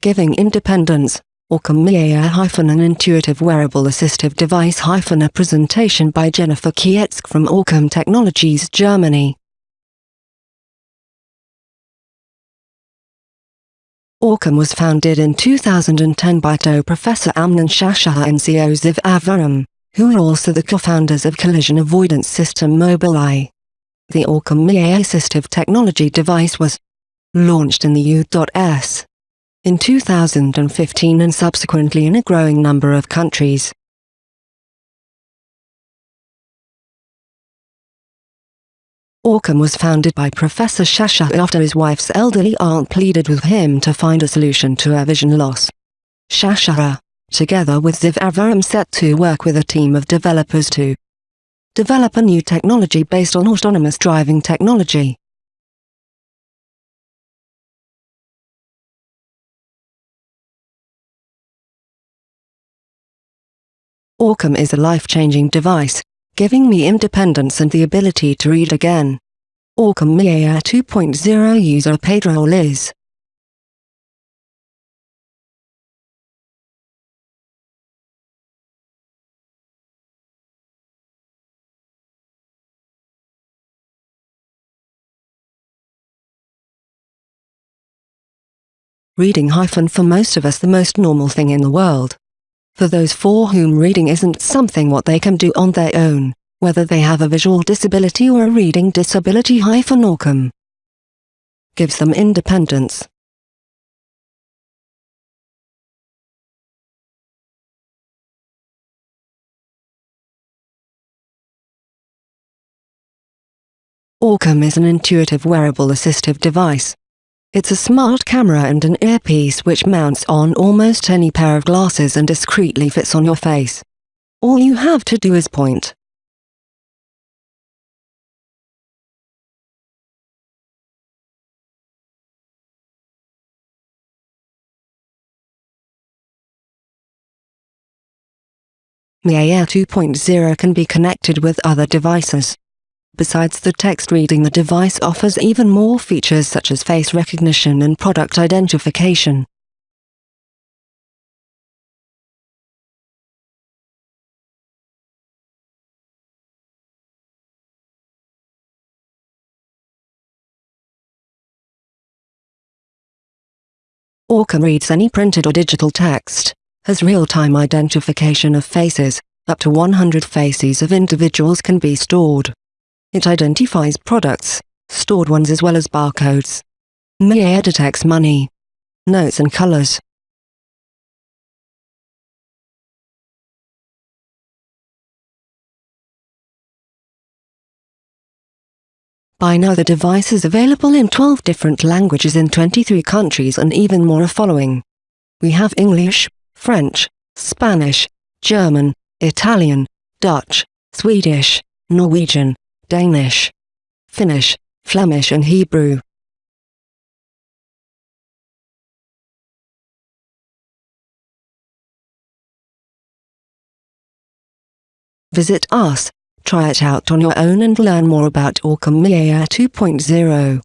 giving independence. Orcam hyphen an intuitive wearable assistive device a presentation by Jennifer Kietzk from Orcam Technologies Germany. Orcam was founded in 2010 by TO Professor Amnon Shashua and CEO Ziv Aviram, who are also the co-founders of collision avoidance system Mobileye. The Orcam MyEye assistive technology device was launched in the U.S in 2015 and subsequently in a growing number of countries. Orcam was founded by Professor Shashua after his wife's elderly aunt pleaded with him to find a solution to her vision loss. Shashua, together with Ziv Aviram set to work with a team of developers to develop a new technology based on autonomous driving technology. Orcam is a life-changing device, giving me independence and the ability to read again. Orcam MyEye 2.0 user Pedro Liz. Reading hyphen for most of us the most normal thing in the world for those for whom reading isn't something what they can do on their own, whether they have a visual disability or a reading disability hyphen Orcam. Gives them independence. Orcam is an intuitive wearable assistive device it's a smart camera and an earpiece which mounts on almost any pair of glasses and discreetly fits on your face. All you have to do is point. Air 2.0 can be connected with other devices. Besides the text reading the device offers even more features such as face recognition and product identification. Orcam reads any printed or digital text, has real-time identification of faces, up to 100 faces of individuals can be stored. It identifies products, stored ones as well as barcodes. MyEye detects money, notes and colors. By now the device is available in 12 different languages in 23 countries and even more are following. We have English, French, Spanish, German, Italian, Dutch, Swedish, Norwegian, Danish, Finnish, Flemish and Hebrew. Visit us, try it out on your own and learn more about Orcam 2.0.